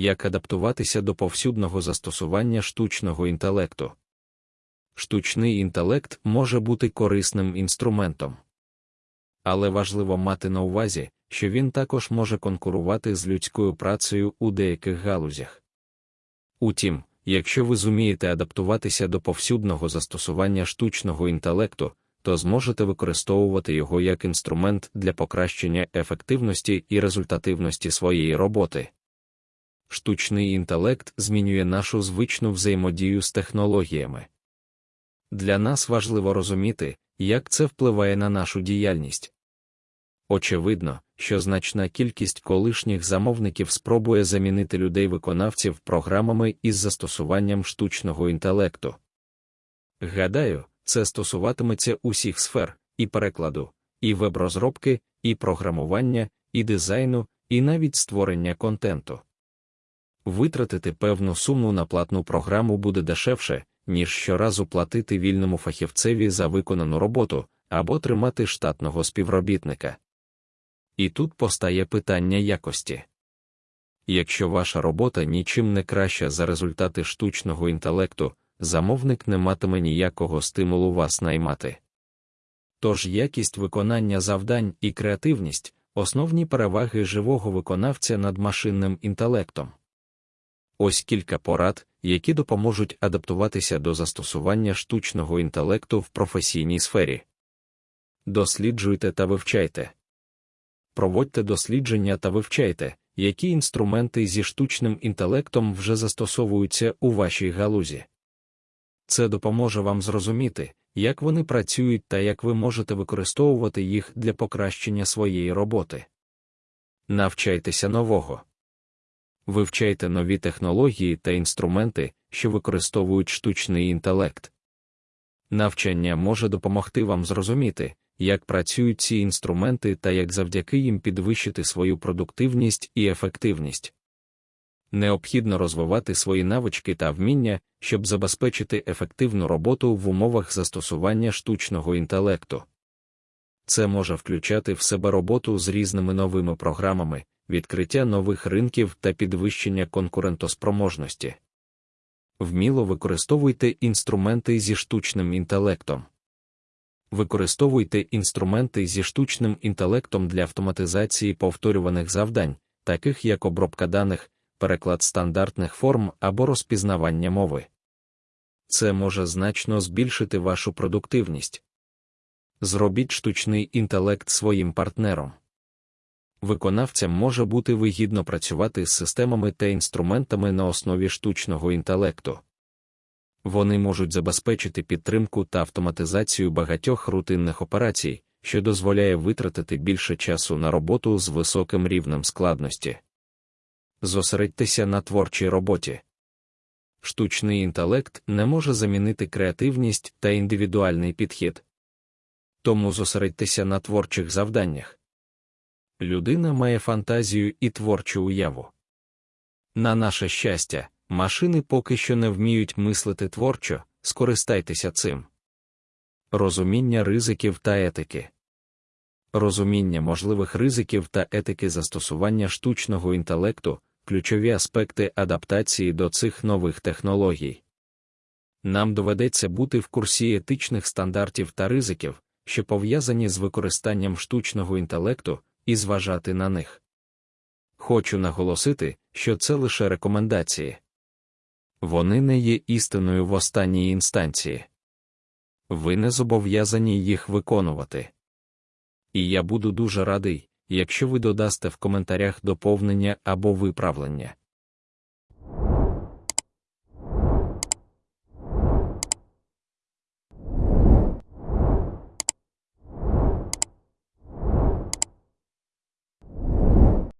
як адаптуватися до повсюдного застосування штучного інтелекту. Штучний інтелект може бути корисним інструментом. Але важливо мати на увазі, що він також може конкурувати з людською працею у деяких галузях. Утім, якщо ви зумієте адаптуватися до повсюдного застосування штучного інтелекту, то зможете використовувати його як інструмент для покращення ефективності і результативності своєї роботи. Штучний інтелект змінює нашу звичну взаємодію з технологіями. Для нас важливо розуміти, як це впливає на нашу діяльність. Очевидно, що значна кількість колишніх замовників спробує замінити людей-виконавців програмами із застосуванням штучного інтелекту. Гадаю, це стосуватиметься усіх сфер і перекладу, і веб-розробки, і програмування, і дизайну, і навіть створення контенту. Витратити певну суму на платну програму буде дешевше, ніж щоразу платити вільному фахівцеві за виконану роботу або тримати штатного співробітника. І тут постає питання якості. Якщо ваша робота нічим не краща за результати штучного інтелекту, замовник не матиме ніякого стимулу вас наймати. Тож якість виконання завдань і креативність основні переваги живого виконавця над машинним інтелектом. Ось кілька порад, які допоможуть адаптуватися до застосування штучного інтелекту в професійній сфері. Досліджуйте та вивчайте. Проводьте дослідження та вивчайте, які інструменти зі штучним інтелектом вже застосовуються у вашій галузі. Це допоможе вам зрозуміти, як вони працюють та як ви можете використовувати їх для покращення своєї роботи. Навчайтеся нового. Вивчайте нові технології та інструменти, що використовують штучний інтелект. Навчання може допомогти вам зрозуміти, як працюють ці інструменти та як завдяки їм підвищити свою продуктивність і ефективність. Необхідно розвивати свої навички та вміння, щоб забезпечити ефективну роботу в умовах застосування штучного інтелекту. Це може включати в себе роботу з різними новими програмами, відкриття нових ринків та підвищення конкурентоспроможності. Вміло використовуйте інструменти зі штучним інтелектом. Використовуйте інструменти зі штучним інтелектом для автоматизації повторюваних завдань, таких як обробка даних, переклад стандартних форм або розпізнавання мови. Це може значно збільшити вашу продуктивність. Зробіть штучний інтелект своїм партнером. Виконавцям може бути вигідно працювати з системами та інструментами на основі штучного інтелекту. Вони можуть забезпечити підтримку та автоматизацію багатьох рутинних операцій, що дозволяє витратити більше часу на роботу з високим рівнем складності. Зосередьтеся на творчій роботі. Штучний інтелект не може замінити креативність та індивідуальний підхід. Тому зосередьтеся на творчих завданнях. Людина має фантазію і творчу уяву. На наше щастя, машини поки що не вміють мислити творчо, скористайтеся цим. Розуміння ризиків та етики. Розуміння можливих ризиків та етики застосування штучного інтелекту ключові аспекти адаптації до цих нових технологій. Нам доведеться бути в курсі етичних стандартів та ризиків, що пов'язані з використанням штучного інтелекту, і зважати на них. Хочу наголосити, що це лише рекомендації. Вони не є істиною в останній інстанції. Ви не зобов'язані їх виконувати. І я буду дуже радий, якщо ви додасте в коментарях доповнення або виправлення.